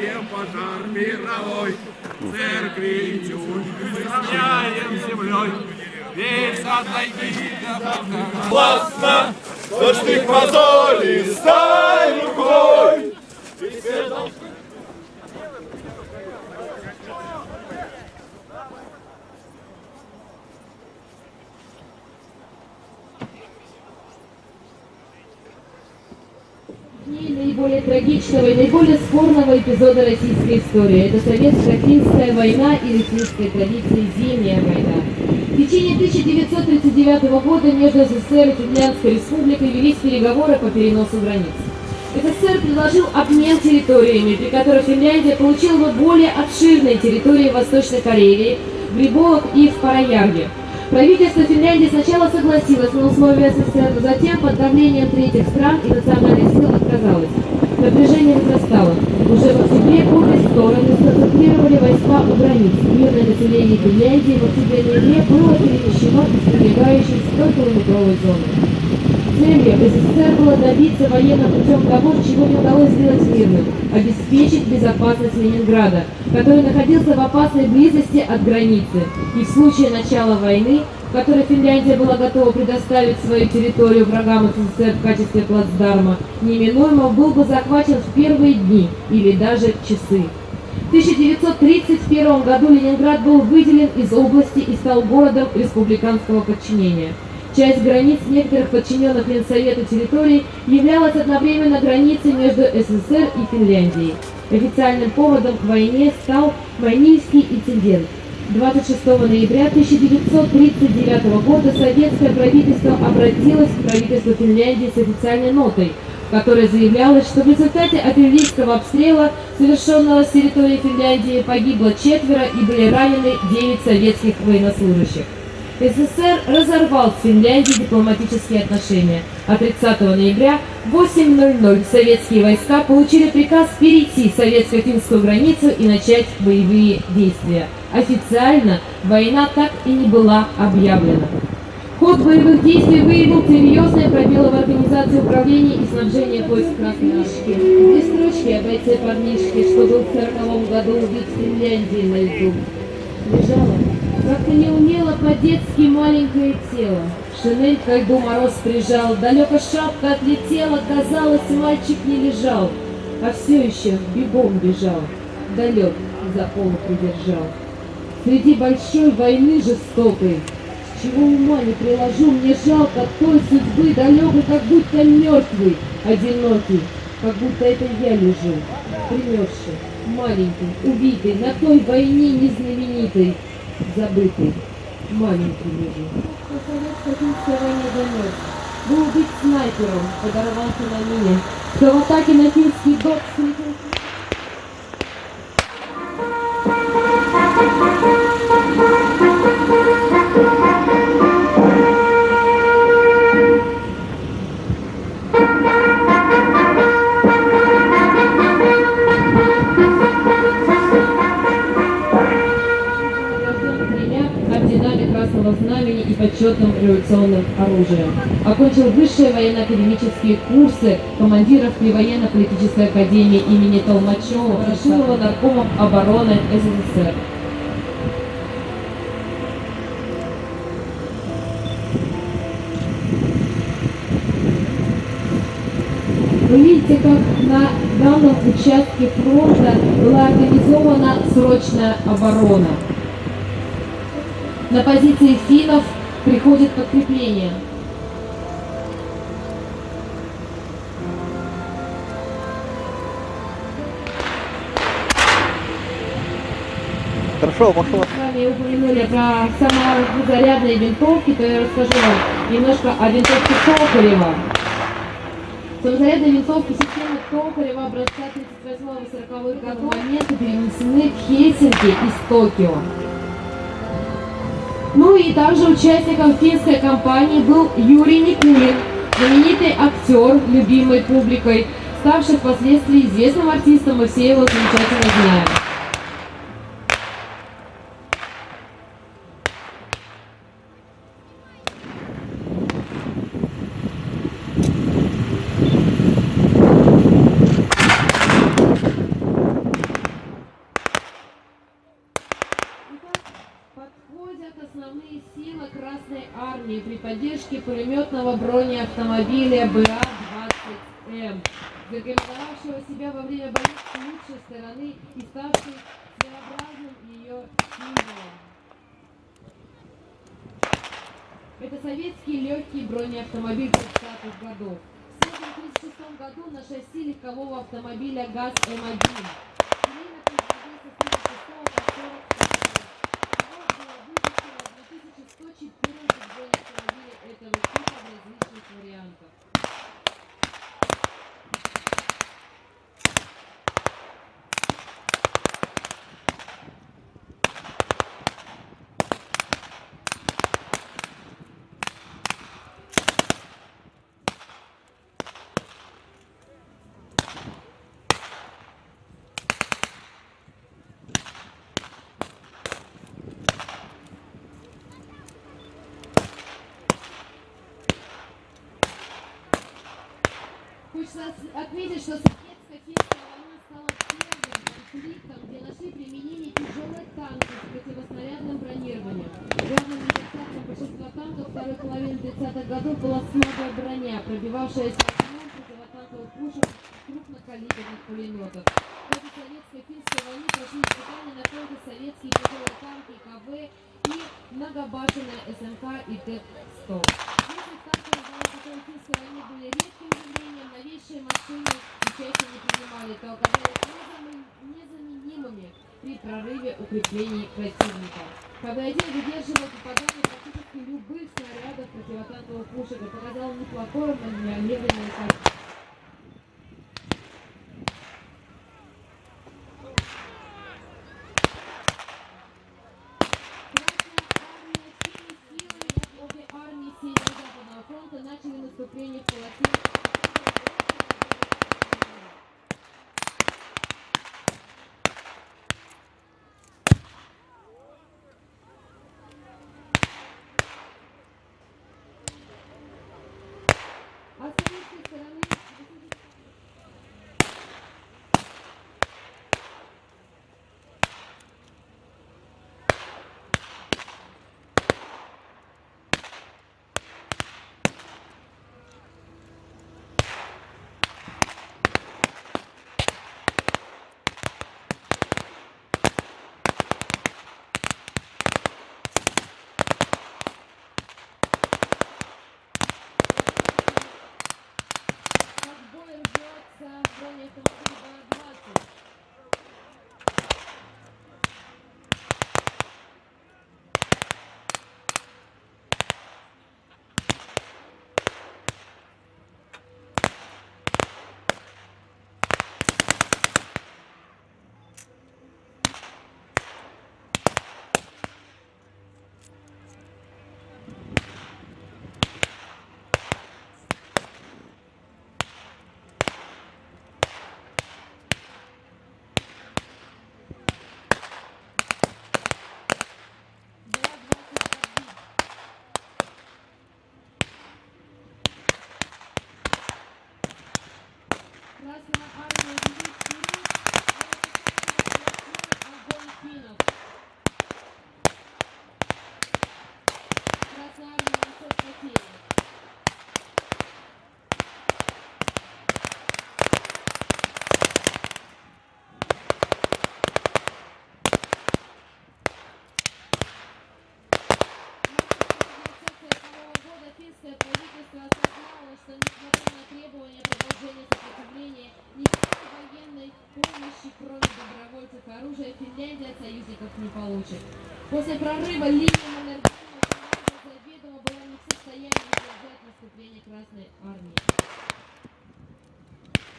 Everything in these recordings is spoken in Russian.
Создаем пожар мировой, церкви сравняем с землей. Весь отойди до Классно, дождик мозоли, стань рукой. Наиболее трагичного и наиболее спорного эпизода российской истории. Это советско-финская война или финской традиции «Зимняя война». В течение 1939 года между СССР и Финляндской республикой велись переговоры по переносу границ. СССР предложил обмен территориями, при которых Финляндия получила бы более обширные территории в Восточной Карелии, в Грибовых и в Параярге. Правительство Финляндии сначала согласилось на условия СССР, затем под давлением третьих стран и национальных сил отказалось. Напряжение возрастало. Уже в октябре обе стороны сконцентрировали войска у границ. Мирное население Финляндии в октябре-ноябре было перемещено из прилегающей 100-километровой зоны. Целью СССР было добиться военным путем того, чего не удалось сделать мирным – обеспечить безопасность Ленинграда, который находился в опасной близости от границы. И в случае начала войны, в которой Финляндия была готова предоставить свою территорию врагам СССР в качестве плацдарма, неминуемо был бы захвачен в первые дни или даже часы. В 1931 году Ленинград был выделен из области и стал городом республиканского подчинения. Часть границ некоторых подчиненных Ленсовету территорий являлась одновременно границей между СССР и Финляндией. Официальным поводом к войне стал Майнильский инцидент. 26 ноября 1939 года советское правительство обратилось к правительству Финляндии с официальной нотой, в которой заявлялось, что в результате артиллерийского обстрела, совершенного с территории Финляндии, погибло четверо и были ранены 9 советских военнослужащих. СССР разорвал с Финляндией дипломатические отношения. А 30 ноября в 8.00 советские войска получили приказ перейти советско-финскую границу и начать боевые действия. Официально война так и не была объявлена. Ход боевых действий выявил серьезные пробелы в организации управления и снабжения войск Красной Армии. Две строчки о бойце парнишке, что был в 40 году убит в Финляндии на льду. Лежала как-то не умело по-детски маленькое тело. Шинель к льду мороз прижал, далеко шапка отлетела, казалось, мальчик не лежал, а все еще бегом бежал, далек за полу придержал. Среди большой войны жестокой, чего ума не приложу, мне жалко той судьбы далекой, как будто мертвый, одинокий, как будто это я лежу, примерзший, маленький, убитый, на той войне незнаменитой, забытый, маленький лежит. Был быть снайпером, подорвался на мине. Кто в атаке на финский док встретил революционным оружием. Окончил высшие военно-академические курсы командиров при военно-политической академии имени Толмачева, Рашилова наркомом обороны СССР. Вы видите, как на данном участке фронта была организована срочная оборона. На позиции финнов приходит подкрепление. Хорошо, пошло. С вами упомянули про самозарядные винтовки, то я расскажу вам немножко о винтовке Токарева. Самозарядные винтовки системы Токарева образца 38-40 годов момента перенесены в Хельсинки из Токио. Ну и также участником финской кампании был Юрий Никулин, знаменитый актер, любимый публикой, ставший впоследствии известным артистом, мы все его замечательно знаем. Армии при поддержке пулеметного бронеавтомобиля БА-20М, зарекомендовавшего себя во время боев с лучшей стороны и ставший своеобразным ее символом. Это советский легкий бронеавтомобиль 30-х годов. В 1936 году на шасси легкового автомобиля ГАЗ-М1. 2114 бронеавтомобилей этого типа в различных вариантах. Танков второй половины 30-х годов была слабая броня, пробивавшаяся огнем противотанковых пушек крупнокалиберных пулеметов. В ходе советско-финской войны прошли испытания на только советские тяжелые танки КВ и многобашенная СМК и Т-100. Если танки на второй финской войне были редким явлением, новейшие машины участие не принимали, то оказались незамен- незаменимыми при прорыве укреплений противника. КВ-1 выдерживал попадание практически любых снарядов противотанковых пушек и показал неплохое маневренное. После прорыва линии Маннергейма заведомо была не в состоянии удержать наступление Красной Армии.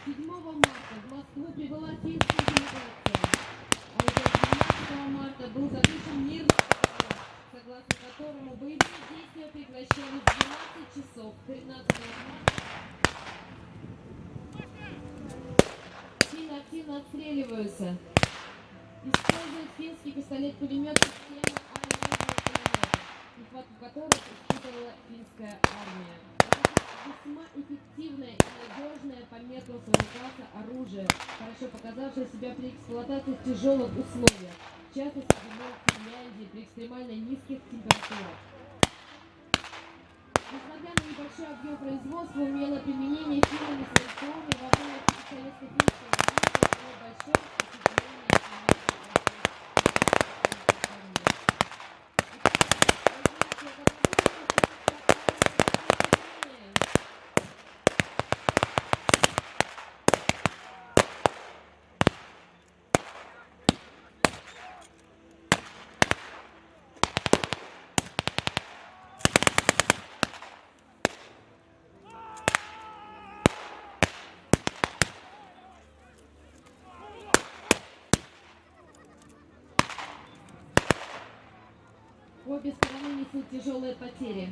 7 марта в Москву прибыла финская делегация, а уже 12 марта был заключен договор, согласно которому боевые действия прекращались в 12 часов 13 марта. Финны активно отстреливаются. Используют финский пистолет-пулемет системы нехватку которых испытывала финская армия. Весьма эффективное и надежное по меркам своего класса оружие, хорошо показавшее себя при эксплуатации в тяжелых условиях, в частности, в Финляндии при экстремально низких температурах. Несмотря на небольшой объем производства, умелое применение фирмами Свердловой во время советско-финской войны было большое впечатление Обе стороны несут тяжелые потери.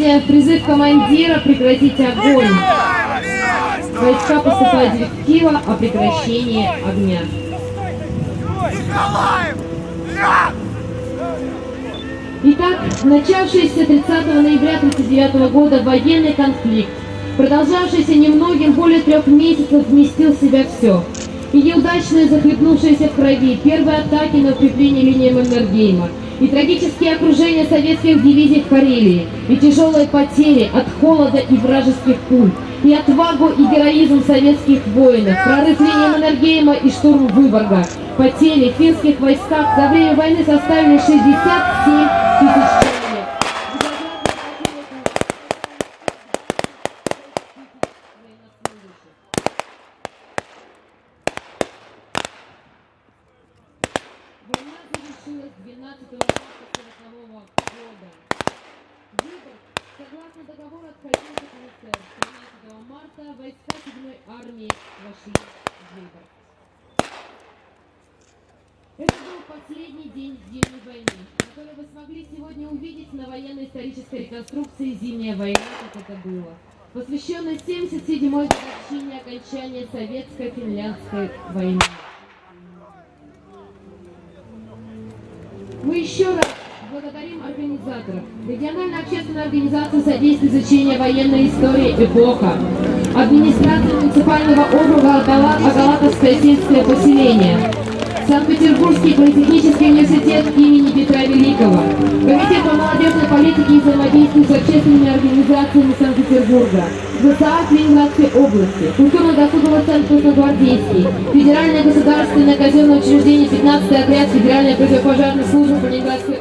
Слышите призыв командира прекратить огонь. Войска поступают директива о прекращении огня. Итак, начавшийся 30 ноября 1939 года военный конфликт, продолжавшийся немногим более трех месяцев, вместил в себя все. И неудачные, захлебнувшиеся в крови, первые атаки на укрепление линии Маннергейма, и трагические окружения советских дивизий в Карелии, и тяжелые потери от холода и вражеских пуль, и отвагу и героизм советских воинов, прорыв линии Маннергейма и штурм Выборга. Потери в финских войсках за время войны составили 67 тысяч человек. Война завершилась 12 марта 1940 года. Выборг, согласно договору, отходил от СССР. 13 марта войска 7 армии вошли в Выборг. Это был последний день Зимней войны, который вы смогли сегодня увидеть на военно-исторической реконструкции «Зимняя война», как это было, посвященной 77-й годовщине окончания Советско-финляндской войны. Мы еще раз благодарим организаторов. Региональная общественная организация содействия изучения военной истории «Эпоха», администрация муниципального округа Агала- Агалатовское сельское поселение, Санкт-Петербургский политехнический университет имени Петра Великого, Комитет по молодежной политике и взаимодействию с общественными организациями Санкт-Петербурга, ВСА Ленинградской области, Культурно-досуговый центр Красногвардейский, Федеральное государственное казенное учреждение 15 отряд Федеральной противопожарной службы Ленинградской